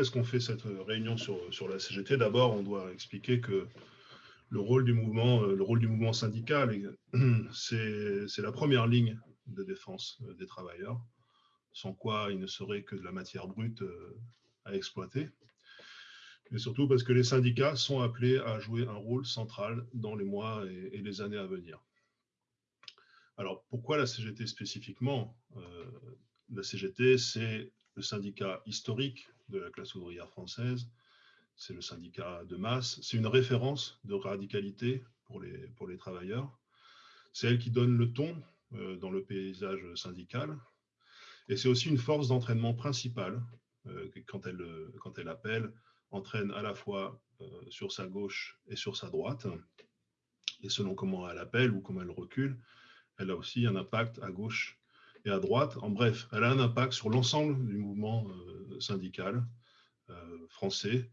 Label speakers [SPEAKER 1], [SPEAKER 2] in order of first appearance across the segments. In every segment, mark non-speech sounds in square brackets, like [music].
[SPEAKER 1] est-ce qu'on fait cette réunion sur, sur la CGT D'abord, on doit expliquer que le rôle du mouvement, le rôle du mouvement syndical, [clears throat] c'est la première ligne de défense des travailleurs, sans quoi il ne serait que de la matière brute à exploiter. Mais surtout parce que les syndicats sont appelés à jouer un rôle central dans les mois et, les années à venir. Alors, pourquoi la CGT spécifiquement? Euh, La CGT, c'est le syndicat historique de la classe ouvrière française, c'est le syndicat de masse, c'est une référence de radicalité pour les, pour les travailleurs, c'est elle qui donne le ton euh, dans le paysage syndical, et c'est aussi une force d'entraînement principale euh, quand, elle, quand elle appelle entraîne à la fois euh, sur sa gauche et sur sa droite. Et selon comment elle appelle ou comment elle recule, elle a aussi un impact à gauche et à droite. En bref, elle a un impact sur l'ensemble du mouvement euh, syndical euh, français.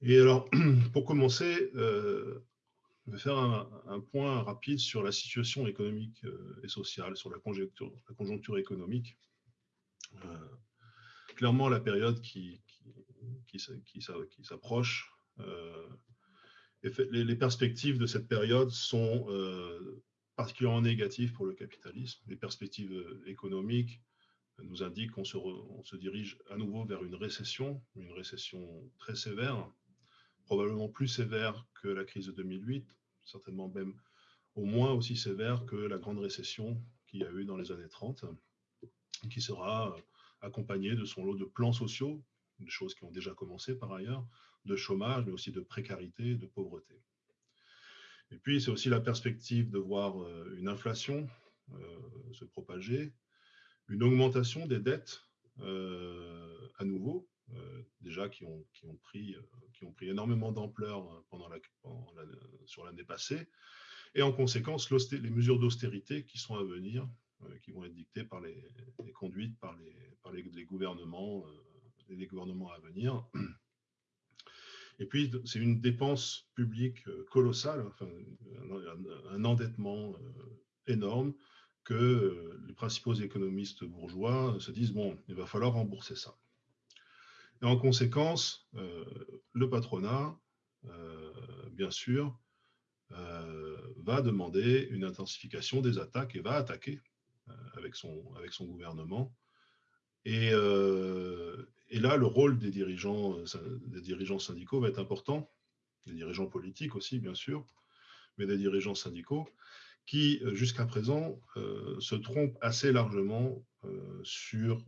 [SPEAKER 1] Et alors, [clears throat] pour commencer, je vais faire un, point rapide sur la situation économique et sociale, sur la conjoncture, conjoncture économique. clairement, la période qui, s'approche. Euh, les, perspectives de cette période sont euh, particulièrement négatives pour le capitalisme. Les perspectives euh, économiques nous indiquent qu'on se, se, dirige à nouveau vers une récession, une récession très sévère, probablement plus sévère que la crise de 2008, certainement même au moins aussi sévère que la grande récession qu'il y a eu dans les années 30, qui sera accompagnée de son lot de plans sociaux des choses qui ont déjà commencé par ailleurs, de chômage, mais aussi de précarité, de pauvreté. Et puis, c'est aussi la perspective de voir euh, une inflation euh, se propager, une augmentation des dettes euh, à nouveau, déjà qui ont, pris, énormément d'ampleur pendant sur l'année passée, et en conséquence, les mesures d'austérité qui sont à venir, qui vont être dictées par les, conduites par les, par les, les gouvernements à venir. Et puis, c'est une dépense publique euh, colossale, enfin, un, endettement euh, énorme que euh, les principaux économistes bourgeois se disent, bon, il va falloir rembourser ça. Et en conséquence, le patronat, bien sûr, va demander une intensification des attaques et va attaquer avec, son, avec son gouvernement. Et, et là, le rôle des dirigeants, euh, des dirigeants syndicaux va être important, des dirigeants politiques aussi, bien sûr, mais des dirigeants syndicaux qui, euh, jusqu'à présent, euh, se trompent assez largement sur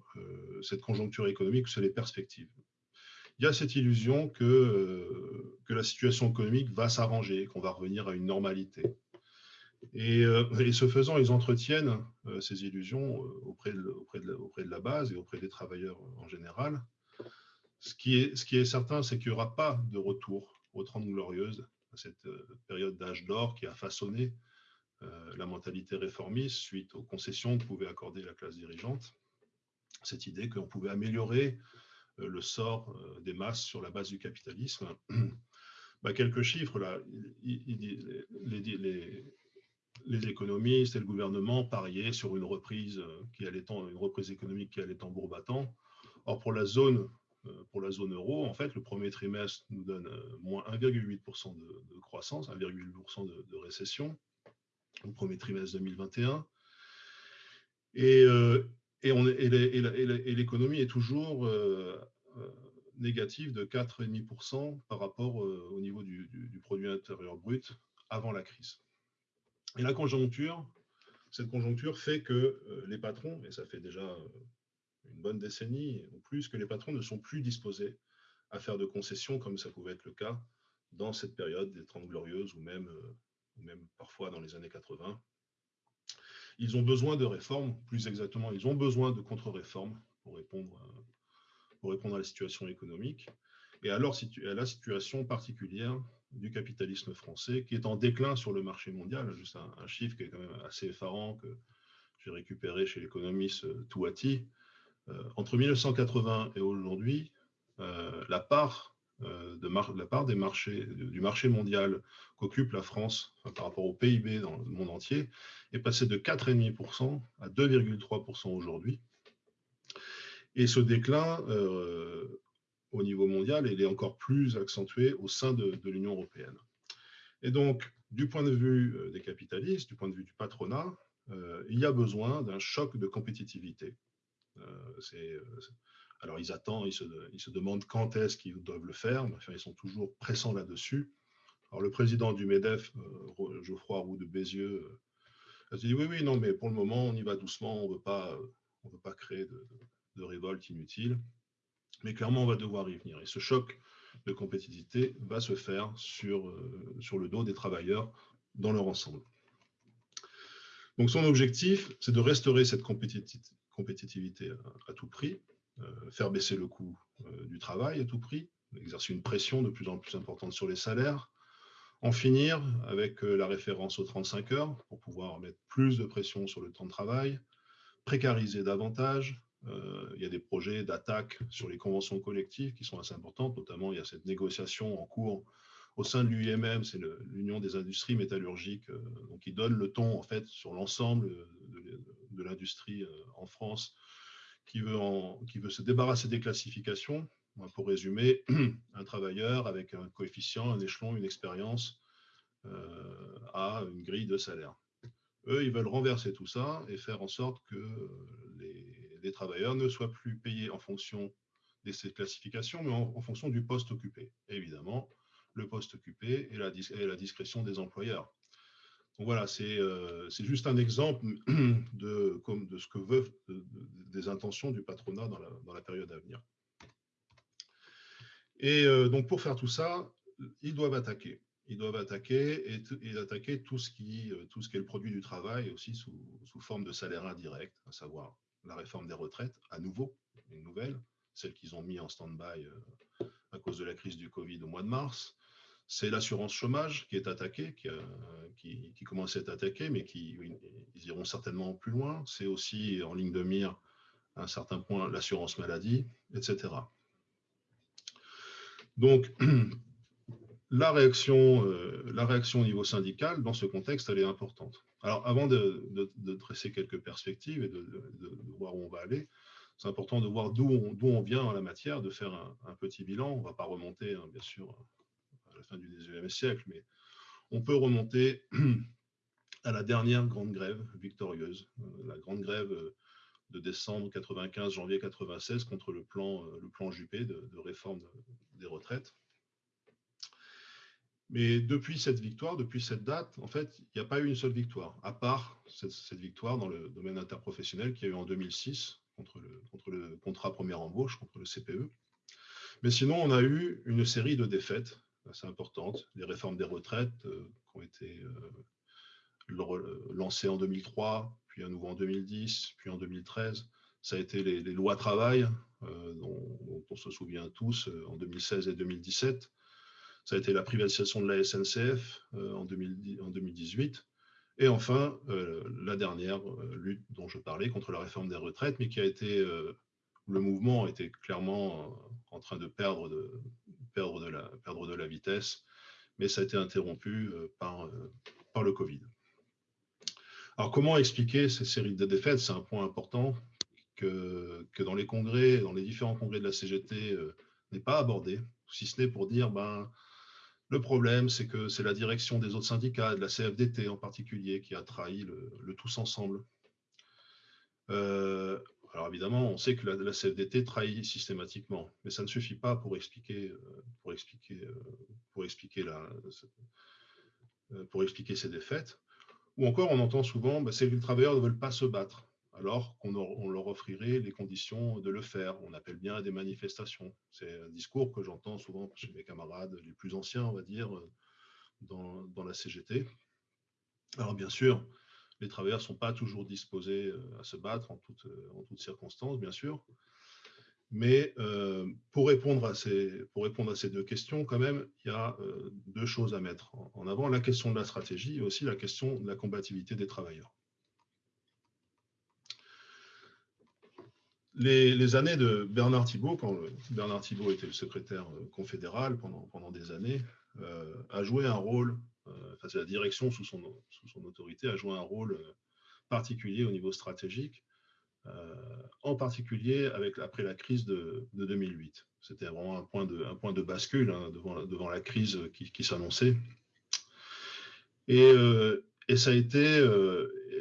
[SPEAKER 1] cette conjoncture économique, sur les perspectives. Il y a cette illusion que, que la situation économique va s'arranger, qu'on va revenir à une normalité. Et, ce faisant, ils entretiennent ces illusions auprès de, auprès, de, auprès de, la base et auprès des travailleurs en général. Ce qui est, ce qui est certain, c'est qu'il n'y aura pas de retour aux 30 glorieuses, à cette période d'âge d'or qui a façonné la mentalité réformiste suite aux concessions que pouvait accorder la classe dirigeante. Cette idée qu'on pouvait améliorer le sort des masses sur la base du capitalisme. [clears throat] Bah, quelques chiffres là. les, les économistes et le gouvernement pariaient sur une reprise, euh, qui allait en, une économique qui allait en bourbatant. Or, pour la zone, euh, pour la zone euro, en fait, le premier trimestre nous donne euh, moins 1,8% de, croissance, 1,8% de, récession, au premier trimestre 2021. Et, l'économie est toujours négative de 4,5% par rapport au niveau du produit intérieur brut avant la crise. Et la conjoncture, cette conjoncture fait que euh, les patrons, et ça fait déjà euh, une bonne décennie ou plus, que les patrons ne sont plus disposés à faire de concessions comme ça pouvait être le cas dans cette période des Trente Glorieuses ou même, euh, même parfois dans les années 80. Ils ont besoin de réformes, plus exactement, ils ont besoin de contre-réformes pour répondre, pour répondre à la situation économique. Et alors, à la situation particulière du capitalisme français qui est en déclin sur le marché mondial. Juste un, chiffre qui est quand même assez effarant que j'ai récupéré chez l'économiste euh, Touati. Euh, entre 1980 et aujourd'hui, euh, la part de la part des marchés, du marché mondial qu'occupe la France par rapport au PIB dans le monde entier est passée de 4,5% à 2,3% aujourd'hui. Et ce déclin au niveau mondial et il est encore plus accentué au sein de, de l'Union européenne. Et donc, du point de vue des capitalistes, du point de vue du patronat, il y a besoin d'un choc de compétitivité. c'est alors, ils attendent, ils se, demandent quand est-ce qu'ils doivent le faire, mais enfin, ils sont toujours pressants là-dessus. Alors, le président du MEDEF, euh, Geoffroy Roux de Bézieux, euh, a dit oui, oui, non, mais pour le moment, on y va doucement, on ne veut pas, créer de, de, révolte inutile. Mais clairement, on va devoir y venir. Et ce choc de compétitivité va se faire sur, euh, sur le dos des travailleurs dans leur ensemble. Donc, son objectif, c'est de restaurer cette compétitivité à, à tout prix, euh, faire baisser le coût euh, du travail à tout prix, exercer une pression de plus en plus importante sur les salaires, en finir avec euh, la référence aux 35 heures pour pouvoir mettre plus de pression sur le temps de travail, précariser davantage. Il y a des projets d'attaque sur les conventions collectives qui sont assez importantes, notamment il y a cette négociation en cours au sein de l'UIMM, c'est l'Union des industries métallurgiques, donc qui donne le ton en fait sur l'ensemble de l'industrie en France qui veut, se débarrasser des classifications. Pour résumer, [clears throat] un travailleur avec un coefficient, un échelon, une expérience euh, a une grille de salaire. Eux, ils veulent renverser tout ça et faire en sorte que les, travailleurs ne soient plus payés en fonction de ces classifications, mais en, fonction du poste occupé. évidemment, le poste occupé et la, la discrétion des employeurs. Donc voilà, euh, c'est juste un exemple [clears throat] de, de ce que veut, des intentions du patronat dans la, période à venir. Et euh, donc pour faire tout ça, ils doivent attaquer. Ils doivent attaquer et, et attaquer tout ce, qui, euh, tout ce qui est le produit du travail, aussi sous, sous forme de salaire indirect, à savoir la réforme des retraites, à nouveau, une nouvelle, celle qu'ils ont mis en stand-by à cause de la crise du Covid au mois de mars, c'est l'assurance chômage qui est attaquée, qui, qui, commence à être attaquée, mais qui ils iront certainement plus loin. C'est aussi en ligne de mire à un certain point l'assurance maladie, etc. Donc, [clears throat] la réaction, euh, la réaction au niveau syndical, dans ce contexte, elle est importante. Alors, avant de, de, dresser quelques perspectives et de, voir où on va aller, c'est important de voir d'où on, vient en la matière, de faire un, petit bilan. On ne va pas remonter, hein, bien sûr, la fin du 19e siècle, mais on peut remonter [clears throat] à la dernière grande grève victorieuse, euh, la grande grève euh, de décembre 95, janvier 96 contre le plan, euh, le plan Juppé de, réforme des retraites. Mais depuis cette victoire, depuis cette date, en fait, il n'y a pas eu une seule victoire, à part cette, victoire dans le domaine interprofessionnel qui a eu en 2006 contre le, contrat première embauche, contre le CPE. Mais sinon, on a eu une série de défaites assez importantes. Les réformes des retraites euh, qui ont été euh, lancées en 2003, puis à nouveau en 2010, puis en 2013. Ça a été les, lois travail, euh, dont, on se souvient tous, en 2016 et 2017. Ça a été la privatisation de la SNCF en, 2018. Et enfin, la dernière lutte dont je parlais contre la réforme des retraites, mais qui a été, le mouvement était clairement en train de perdre de, perdre de la, perdre de la vitesse, mais ça a été interrompu euh, par, euh, par le Covid. Alors, comment expliquer ces séries de défaites? C'est un point important que, que, dans les congrès, dans les différents congrès de la CGT, euh, n'est pas abordé, si ce n'est pour dire, ben, le problème, c'est que c'est la direction des autres syndicats, de la CFDT en particulier, qui a trahi le, tous ensemble. Euh, alors évidemment, on sait que la, CFDT trahit systématiquement, mais ça ne suffit pas pour expliquer, euh, pour expliquer, euh, pour expliquer, pour expliquer ces défaites. Ou encore, on entend souvent, bah, ces travailleurs ne veulent pas se battre, alors qu'on leur offrirait les conditions de le faire. On appelle bien à des manifestations. C'est un discours que j'entends souvent chez mes camarades les plus anciens, on va dire, dans, la CGT. Alors bien sûr, les travailleurs ne sont pas toujours disposés euh, à se battre en toutes, euh, circonstances, bien sûr. Mais euh, pour, répondre à ces, deux questions, quand même, il y a deux choses à mettre en avant. La question de la stratégie et aussi la question de la compatibilité des travailleurs. Les, années de Bernard Thibault, quand Bernard Thibault était le secrétaire confédéral pendant, pendant des années, a joué un rôle euh, enfin, la direction sous son, sous son autorité a joué un rôle euh, particulier au niveau stratégique. en particulier après la crise de, 2008. C'était vraiment un point de, un point de bascule hein, devant, devant, la crise qui, s'annonçait. Et, et, ça a été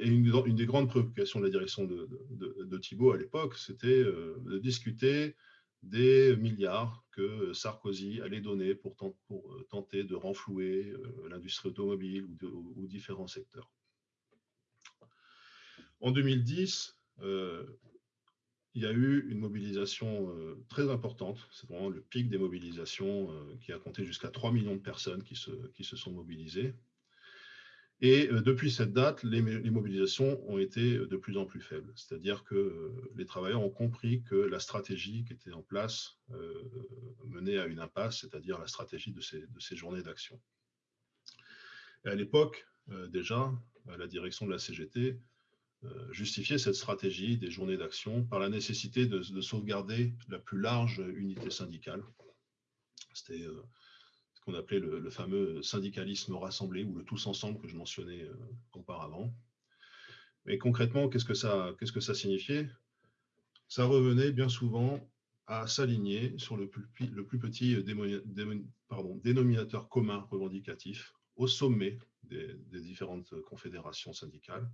[SPEAKER 1] une, une, des grandes préoccupations de la direction de, Thibault à l'époque, c'était de discuter des milliards que Sarkozy allait donner pour, pour tenter de renflouer l'industrie automobile ou, différents secteurs. En 2010, euh, il y a eu une mobilisation euh, très importante. C'est vraiment le pic des mobilisations euh, qui a compté jusqu'à 3 millions de personnes qui se sont mobilisées. Et depuis cette date, les, mobilisations ont été de plus en plus faibles. C'est-à-dire que les travailleurs ont compris que la stratégie qui était en place menait à une impasse, c'est-à-dire la stratégie de ces, de journées d'action. À l'époque, déjà, la direction de la CGT euh, justifier cette stratégie des journées d'action par la nécessité de, sauvegarder la plus large unité syndicale. C'était euh, qu'on appelait le, fameux syndicalisme rassemblé ou le tous ensemble que je mentionnais euh, auparavant. Mais concrètement, qu'est-ce que ça, qu'est-ce que ça signifiait? Ça revenait bien souvent à s'aligner sur le plus, petit dénominateur commun revendicatif au sommet des différentes confédérations syndicales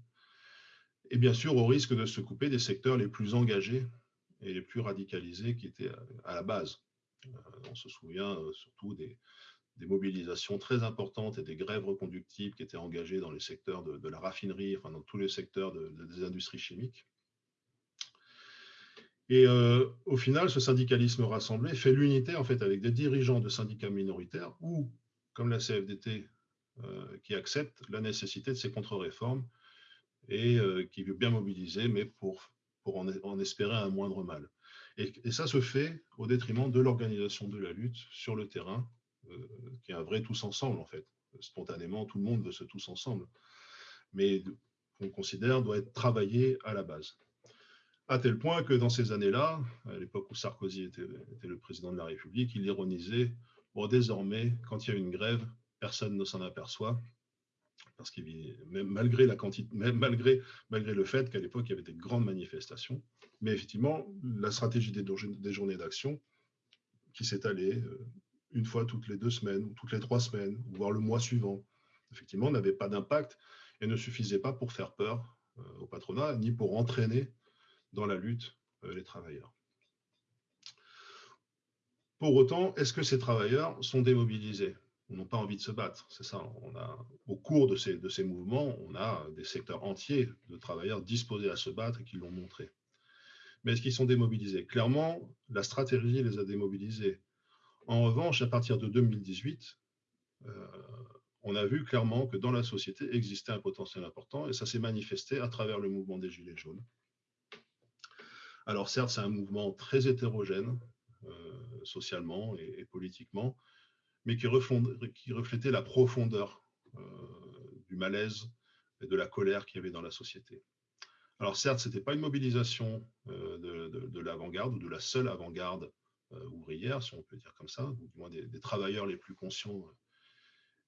[SPEAKER 1] et bien sûr au risque de se couper des secteurs les plus engagés et les plus radicalisés qui étaient à la base. Euh, on se souvient euh, surtout des, mobilisations très importantes et des grèves reconductibles qui étaient engagées dans les secteurs de, la raffinerie, enfin dans tous les secteurs des industries chimiques. Et euh, au final, ce syndicalisme rassemblé fait l'unité en fait avec des dirigeants de syndicats minoritaires ou, comme la CFDT, qui acceptent la nécessité de ces contre-réformes et euh, qui veut bien mobiliser, mais pour, pour en, espérer un moindre mal. Et, ça se fait au détriment de l'organisation de la lutte sur le terrain, euh, qui est un vrai tous ensemble en fait. Spontanément, tout le monde veut ce tous ensemble, mais qu'on considère doit être travaillé à la base. À tel point que dans ces années-là, à l'époque où Sarkozy était, le président de la République, il ironisait Bon, désormais, quand il y a une grève, personne ne s'en aperçoit, parce que malgré, la quantité, malgré, malgré le fait qu'à l'époque, il y avait des grandes manifestations, mais effectivement, la stratégie des, journées d'action qui s'étalait euh, une fois toutes les deux semaines, ou toutes les trois semaines, voire le mois suivant, effectivement, n'avait pas d'impact et ne suffisait pas pour faire peur euh, au patronat, ni pour entraîner dans la lutte euh, les travailleurs. Pour autant, est-ce que ces travailleurs sont démobilisés? N'ont pas envie de se battre. C'est ça. Au cours de ces, de ces mouvements, on a des secteurs entiers de travailleurs disposés à se battre et qui l'ont montré. Mais est-ce qu'ils sont démobilisés? Clairement, la stratégie les a démobilisés. En revanche, à partir de 2018, euh, on a vu clairement que dans la société existait un potentiel important et ça s'est manifesté à travers le mouvement des Gilets jaunes. Alors certes, c'est un mouvement très hétérogène, euh, socialement et politiquement, mais qui, reflétait la profondeur euh, du malaise et de la colère qu'il y avait dans la société. Alors certes, ce n'était pas une mobilisation de, l'avant-garde ou de la seule avant-garde euh, ouvrière, si on peut dire comme ça, ou du moins des, travailleurs les plus conscients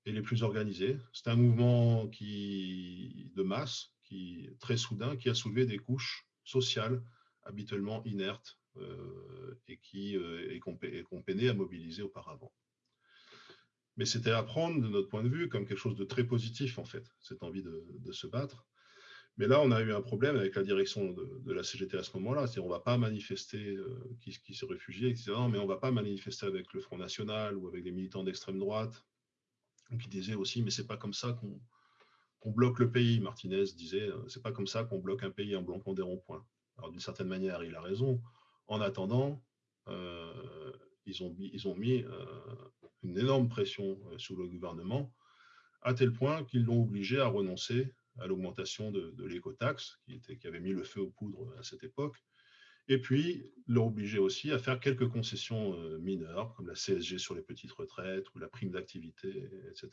[SPEAKER 1] et les plus organisés. C'est un mouvement qui, de masse, qui très soudain, qui a soulevé des couches sociales habituellement inertes et qui et qu'on peinait à mobiliser auparavant. Mais c'était à prendre, de notre point de vue, comme quelque chose de très positif, en fait, cette envie de, se battre. Mais là, on a eu un problème avec la direction de, la CGT à ce moment-là. C'est-à-dire, on ne va pas manifester euh, qui, qui s'est réfugié, etc. mais on ne va pas manifester avec le Front National ou avec des militants d'extrême droite. Qui disaient aussi, mais c'est pas comme ça qu'on bloque le pays. Martinez disait, euh, c'est pas comme ça qu'on bloque un pays en bloquant des ronds-points. Alors, d'une certaine manière, il a raison. En attendant, euh, ils, ont, mis une énorme pression sur le gouvernement, à tel point qu'ils l'ont obligé à renoncer à l'augmentation de, l'écotaxe, qui, qui avait mis le feu aux poudres à cette époque, et puis l'ont obligé aussi à faire quelques concessions euh, mineures, comme la CSG sur les petites retraites ou la prime d'activité, etc.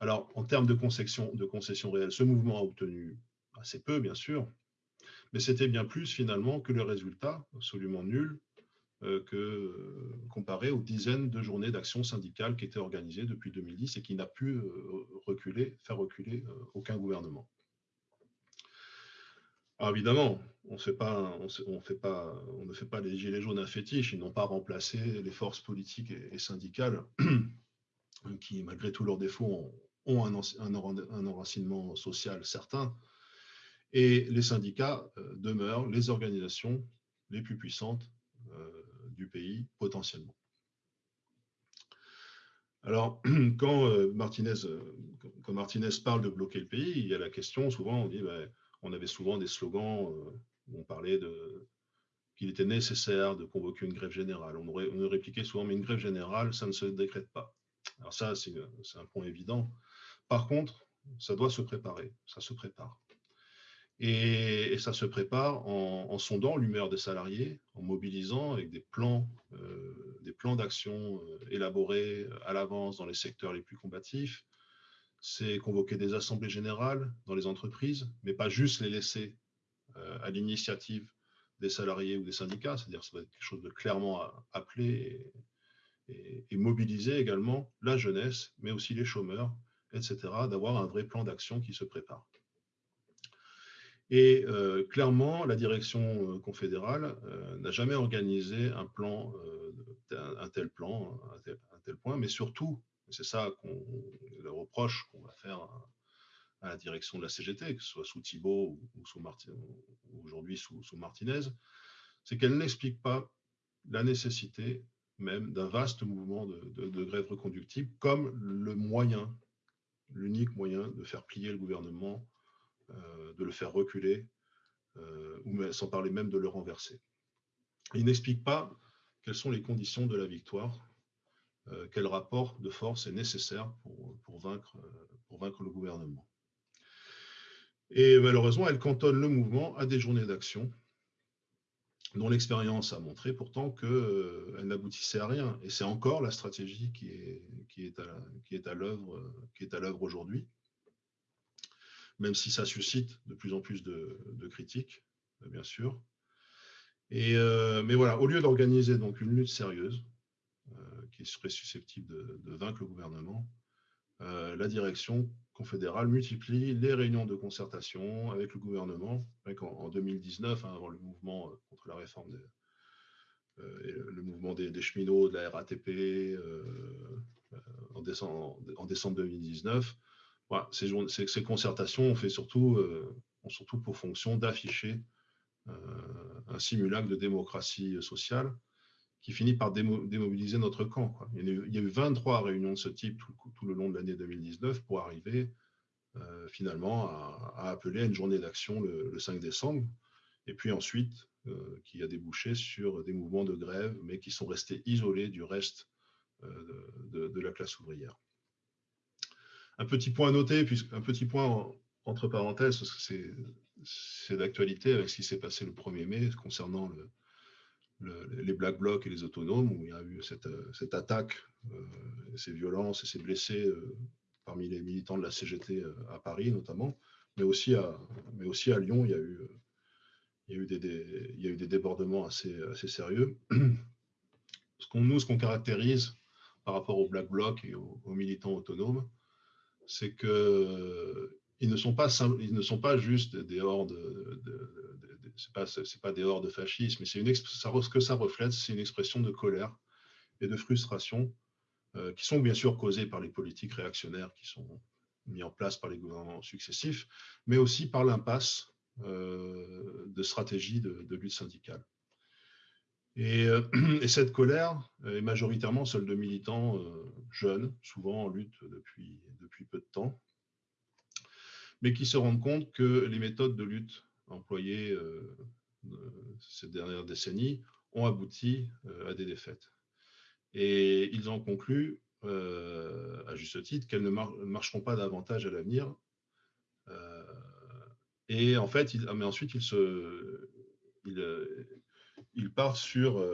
[SPEAKER 1] Alors, en termes de concessions, de concessions réelles, ce mouvement a obtenu assez peu, bien sûr, mais c'était bien plus finalement que le résultat absolument nul que, euh, comparé aux dizaines de journées d'action syndicale qui étaient organisées depuis 2010 et qui n'a pu euh, reculer, faire reculer aucun gouvernement. Ah, évidemment, on, ne fait pas les gilets jaunes un fétiche. Ils n'ont pas remplacé les forces politiques et, syndicales [clears throat] qui, malgré tous leurs défauts, ont, un, un, enracinement social certain. Et les syndicats euh, demeurent les organisations les plus puissantes euh, du pays potentiellement. Alors, [clears throat] quand, euh, Martinez, quand Martinez parle de bloquer le pays, il y a la question, souvent, on dit, ben, on avait souvent des slogans où on parlait de qu'il était nécessaire de convoquer une grève générale. On, aurait, on répliquait souvent, mais une grève générale, ça ne se décrète pas. Alors ça, c'est un point évident. Par contre, ça doit se préparer, ça se prépare. Et, ça se prépare en, sondant l'humeur des salariés, en mobilisant avec des plans, euh, d'action euh, élaborés à l'avance dans les secteurs les plus combatifs. C'est convoquer des assemblées générales dans les entreprises, mais pas juste les laisser euh, à l'initiative des salariés ou des syndicats, c'est-à-dire ça va être quelque chose de clairement appelé et mobiliser également la jeunesse, mais aussi les chômeurs, etc., d'avoir un vrai plan d'action qui se prépare. Et euh, clairement, la direction euh, confédérale euh, n'a jamais organisé un plan, un, tel plan, un tel, point, mais surtout, c'est ça qu'on le reproche qu'on va faire à, la direction de la CGT, que ce soit sous Thibault ou, aujourd'hui sous, Martinez, c'est qu'elle n'explique pas la nécessité même d'un vaste mouvement de, de grève reconductible comme le moyen, l'unique moyen de faire plier le gouvernement de le faire reculer, euh, ou sans parler même de le renverser. Il n'explique pas quelles sont les conditions de la victoire, euh, quel rapport de force est nécessaire pour, vaincre, le gouvernement. Et malheureusement, elle cantonne le mouvement à des journées d'action dont l'expérience a montré pourtant qu'elle n'aboutissait à rien. Et c'est encore la stratégie qui est à, qui est à l'œuvre aujourd'hui même si ça suscite de plus en plus de, critiques, euh, bien sûr. Euh, mais voilà, au lieu d'organiser donc une lutte sérieuse, euh, qui serait susceptible de, vaincre le gouvernement, la direction confédérale multiplie les réunions de concertation avec le gouvernement. en, 2019, hein, avant le mouvement contre la réforme des, le mouvement des, cheminots, de la RATP, en, décembre, 2019, ces, concertations ont, fait surtout, euh, ont surtout pour fonction d'afficher euh, un simulacre de démocratie sociale qui finit par démobiliser notre camp. Il, y a eu, 23 réunions de ce type tout, le long de l'année 2019 pour arriver euh, finalement à, appeler à une journée d'action le, 5 décembre, et puis ensuite qui a débouché sur des mouvements de grève, mais qui sont restés isolés du reste de, la classe ouvrière. Un petit point à noter, un petit point entre parenthèses, parce c'est d'actualité avec ce qui s'est passé le 1er mai concernant les Black Blocs et les autonomes, où il y a eu cette, attaque, euh, ces violences et ces blessés euh, parmi les militants de la CGT euh, à Paris notamment, mais aussi à, mais aussi à Lyon, il y a eu, il y a eu, des, il y a eu des débordements assez, assez sérieux. Ce qu'on, nous, ce qu'on caractérise par rapport aux Black Blocs et aux militants autonomes, c'est que ils ne sont pas ils ne sont pas juste des hordes de, de, c'est pas c'est pas des hordes de fascisme mais c'est une ça, ce que ça reflète c'est une expression de colère et de frustration euh, qui sont bien sûr causées par les politiques réactionnaires qui sont mis en place par les gouvernements successifs mais aussi par l'impasse euh, de stratégie de, lutte syndicale et, euh, [clears throat] et, cette colère est majoritairement celle de militants jeunes souvent en lutte depuis depuis peu de temps, mais qui se rendent compte que les méthodes de lutte employées euh, euh, ces dernières décennies ont abouti euh, à des défaites. Et ils en concluent, à juste titre, qu'elles ne marcheront pas davantage à l'avenir. et en fait, mais ensuite, ils se, il, part sur,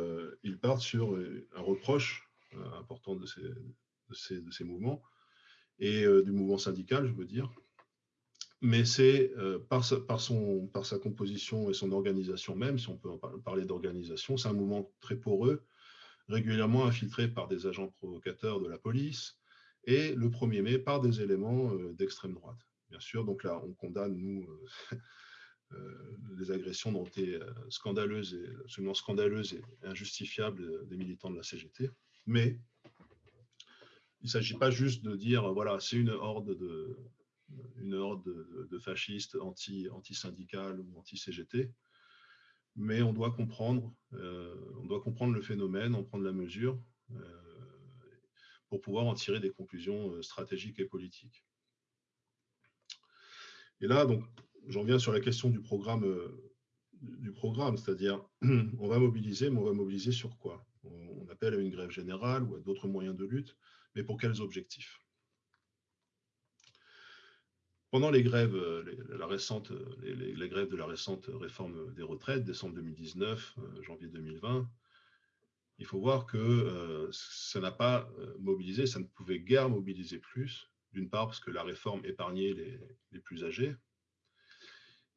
[SPEAKER 1] part sur un reproche important de ces, mouvements, et euh, du mouvement syndical, je veux dire. Mais c'est euh, par, sa, par, sa composition et son organisation même, si on peut parler d'organisation, c'est un mouvement très poreux, régulièrement infiltré par des agents provocateurs de la police, et le 1er mai par des éléments euh, d'extrême droite. Bien sûr, donc là, on condamne, nous, les agressions dont été scandaleuses et absolument scandaleuses et injustifiables des militants de la CGT. Mais il ne s'agit pas juste de dire, voilà, c'est une horde de, une horde de, fascistes anti, anti-syndicales ou anti-CGT, mais on doit comprendre, on doit comprendre le phénomène, en prendre la mesure, pour pouvoir en tirer des conclusions stratégiques et politiques. Et là, donc, j'en viens sur la question du programme, euh, du programme c'est-à-dire, [clears throat] on va mobiliser, mais on va mobiliser sur quoi? On, appelle à une grève générale ou à d'autres moyens de lutte, mais pour quels objectifs? Pendant les grèves, euh, la récente, les, grèves de la récente réforme des retraites, décembre 2019, euh, janvier 2020, il faut voir que ça n'a pas mobilisé, ça ne pouvait guère mobiliser plus, d'une part parce que la réforme épargnait les, plus âgés,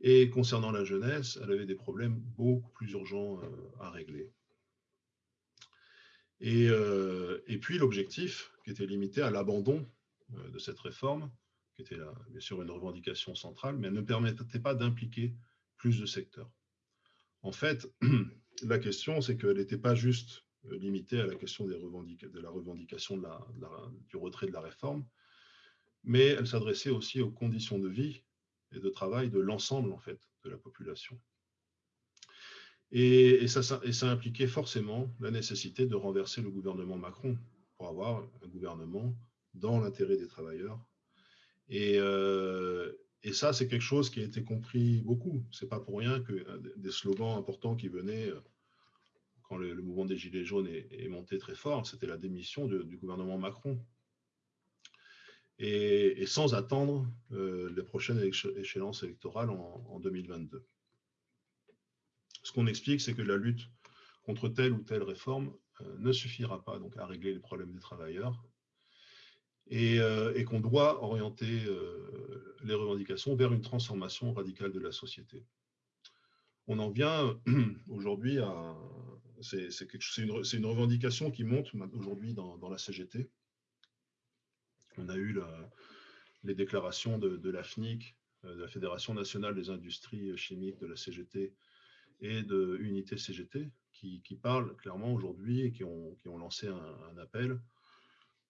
[SPEAKER 1] et concernant la jeunesse, elle avait des problèmes beaucoup plus urgents euh, à régler. Et, euh, et puis l'objectif, qui était limité à l'abandon euh, de cette réforme, qui était bien sûr une revendication centrale, mais elle ne permettait pas d'impliquer plus de secteurs. En fait, [clears throat] la question, c'est qu'elle n'était pas juste limitée à la question de la revendication du retrait de la réforme, mais elle s'adressait aussi aux conditions de vie et de travail de l'ensemble en fait de la population. Et, ça, impliquait forcément la nécessité de renverser le gouvernement Macron pour avoir un gouvernement dans l'intérêt des travailleurs. Et, euh, ça, c'est quelque chose qui a été compris beaucoup. C'est pas pour rien que des slogans importants qui venaient euh, quand le, mouvement des Gilets jaunes est, monté très fort, c'était la démission du gouvernement Macron et, sans attendre euh, les prochaines échéances électorales en, 2022. Ce qu'on explique, c'est que la lutte contre telle ou telle réforme euh, ne suffira pas donc à régler les problèmes des travailleurs et, euh, qu'on doit orienter les revendications vers une transformation radicale de la société. On en vient [clears throat] aujourd'hui à... C'est une, revendication qui monte aujourd'hui dans la CGT, on a eu les déclarations de, la FNIC, euh, de la Fédération nationale des industries chimiques, de la CGT et de Unité CGT, qui, parlent clairement aujourd'hui et qui ont, lancé un, appel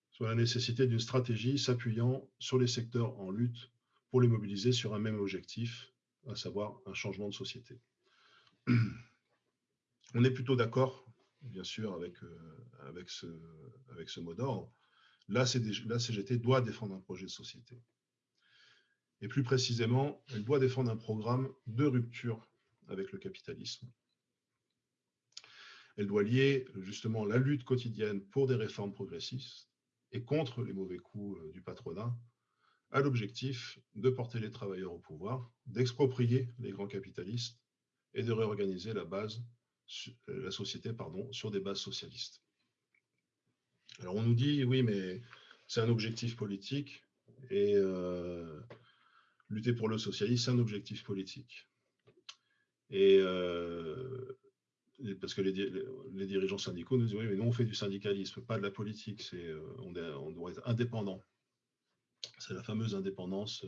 [SPEAKER 1] sur la nécessité d'une stratégie s'appuyant sur les secteurs en lutte pour les mobiliser sur un même objectif, à savoir un changement de société. [clears throat] On est plutôt d'accord, bien sûr, avec, euh, ce mot d'ordre. La, CGT doit défendre un projet de société. Et plus précisément, elle doit défendre un programme de rupture avec le capitalisme. Elle doit lier justement la lutte quotidienne pour des réformes progressistes et contre les mauvais coups euh, du patronat à l'objectif de porter les travailleurs au pouvoir, d'exproprier les grands capitalistes et de réorganiser la, la société sur des bases socialistes. Alors on nous dit, oui, mais c'est un objectif politique et euh, lutter pour le socialisme, c'est un objectif politique. Et euh, parce que les, dirigeants syndicaux nous disent, oui, mais nous on fait du syndicalisme, pas de la politique, c'est, euh, on, doit être indépendant. C'est la fameuse indépendance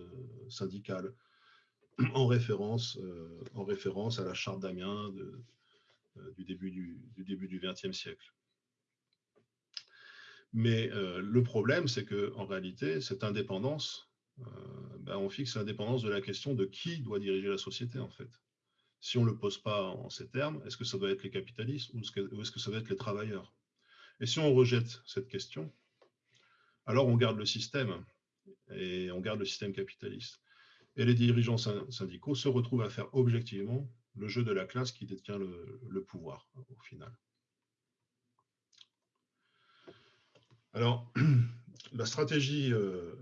[SPEAKER 1] syndicale en référence, en référence à la charte d'Amiens du début du, du début du XXe siècle. Mais euh, le problème, c'est qu'en réalité, cette indépendance, euh, ben, on fixe l'indépendance de la question de qui doit diriger la société, en fait. Si on ne le pose pas en ces termes, est-ce que ça doit être les capitalistes ou est-ce que ça doit être les travailleurs? Et si on rejette cette question, alors on garde le système, et on garde le système capitaliste. Et les dirigeants syndicaux se retrouvent à faire objectivement le jeu de la classe qui détient le pouvoir, au final. Alors, [clears throat] la stratégie, euh,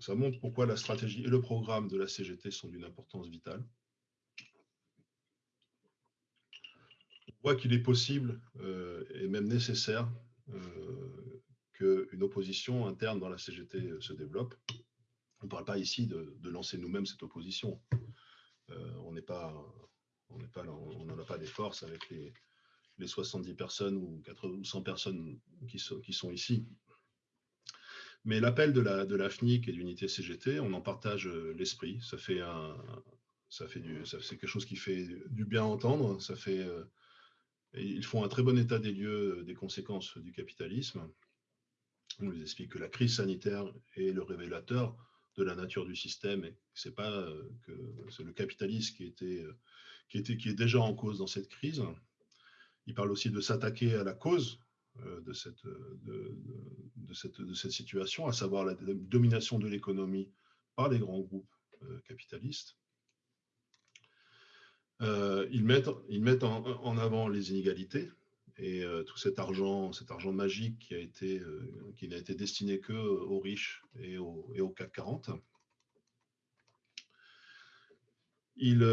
[SPEAKER 1] ça montre pourquoi la stratégie et le programme de la CGT sont d'une importance vitale. On voit qu'il est possible euh, et même nécessaire euh, qu'une opposition interne dans la CGT se développe. On ne parle pas ici de, lancer nous-mêmes cette opposition. on on n'en a pas des forces avec les, les 70 personnes ou 100 personnes qui sont, qui sont ici. Mais l'appel de la, de FNIC et d'unité CGT, on en partage euh, l'esprit. Ça fait un, ça fait du, c'est quelque chose qui fait du bien entendre. Ça fait, ils font un très bon état des lieux des conséquences du capitalisme. On nous explique que la crise sanitaire est le révélateur de la nature du système et c'est pas que c'est le capitalisme qui était, qui était, qui est déjà en cause dans cette crise. Il parle aussi de s'attaquer à la cause de cette, de, de, cette, de cette situation, à savoir la domination de l'économie par les grands groupes capitalistes. Euh, ils mettent, ils mettent en, avant les inégalités et euh, tout cet argent, cet argent magique qui a été, euh, qui n'a été destiné que aux riches et au, et CAC 40. Ils,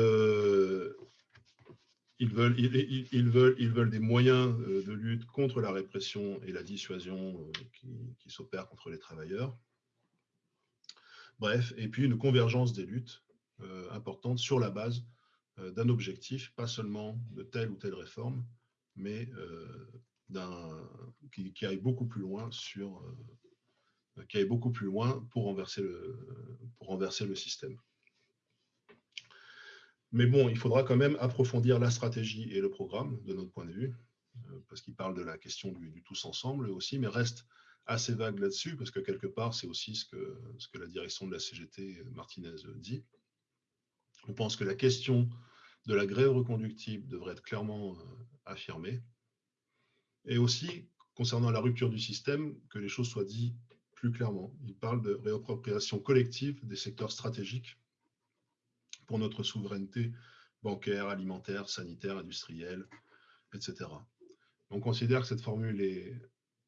[SPEAKER 1] ils, veulent, ils, veulent, ils veulent des moyens de lutte contre la répression et la dissuasion qui, qui s'opèrent contre les travailleurs. Bref, et puis une convergence des luttes importantes sur la base euh, d'un objectif, pas seulement de telle ou telle réforme, mais euh, qui, qui, aille beaucoup plus loin sur euh, qui aille beaucoup plus loin pour renverser le, pour renverser le système. Mais bon, il faudra quand même approfondir la stratégie et le programme de notre point de vue, parce qu'il parle de la question du, tous ensemble aussi, mais reste assez vague là-dessus, parce que quelque part, c'est aussi ce que, ce que la direction de la CGT, Martinez, dit. On pense que la question de la grève reconductible devrait être clairement euh, affirmée. Et aussi, concernant la rupture du système, que les choses soient dites plus clairement. Il parle de réappropriation collective des secteurs stratégiques pour notre souveraineté bancaire, alimentaire, sanitaire, industrielle, etc. On considère que cette formule est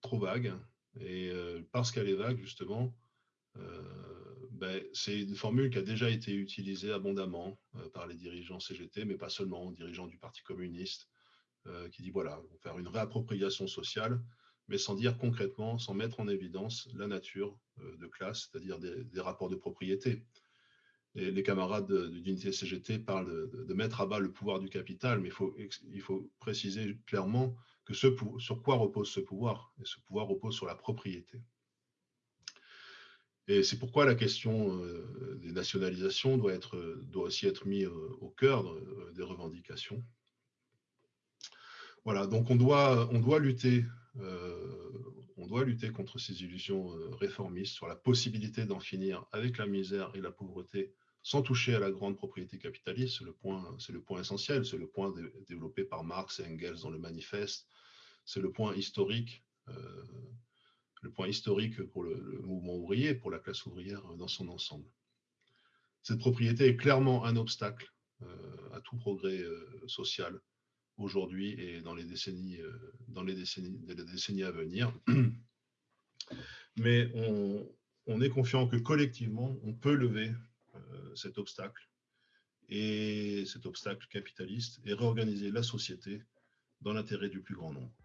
[SPEAKER 1] trop vague, et euh, parce qu'elle est vague, justement, euh, ben, c'est une formule qui a déjà été utilisée abondamment euh, par les dirigeants CGT, mais pas seulement, dirigeants du Parti communiste, qui dit voilà, on va faire une réappropriation sociale, mais sans dire concrètement, sans mettre en évidence la nature de classe, c'est-à-dire des, rapports de propriété. Et les camarades d'unité CGT parlent de, mettre à bas le pouvoir du capital, mais il faut, il faut préciser clairement que ce, sur quoi repose ce pouvoir Et ce pouvoir repose sur la propriété. Et c'est pourquoi la question euh, des nationalisations doit, être, doit aussi être mise au cœur euh, des revendications. Voilà, donc on doit, on doit, lutter, on doit lutter contre ces illusions réformistes sur la possibilité d'en finir avec la misère et la pauvreté sans toucher à la grande propriété capitaliste. C'est le point, essentiel, c'est le point développé par Marx et Engels dans le manifeste, c'est le point historique le point historique pour le, mouvement ouvrier, pour la classe ouvrière dans son ensemble. Cette propriété est clairement un obstacle euh, à tout progrès euh, social aujourd'hui et dans les décennies, euh, dans les décennies, à venir. Mais on, est confiant que collectivement, on peut lever cet obstacle et cet obstacle capitaliste et réorganiser la société dans l'intérêt du plus grand nombre.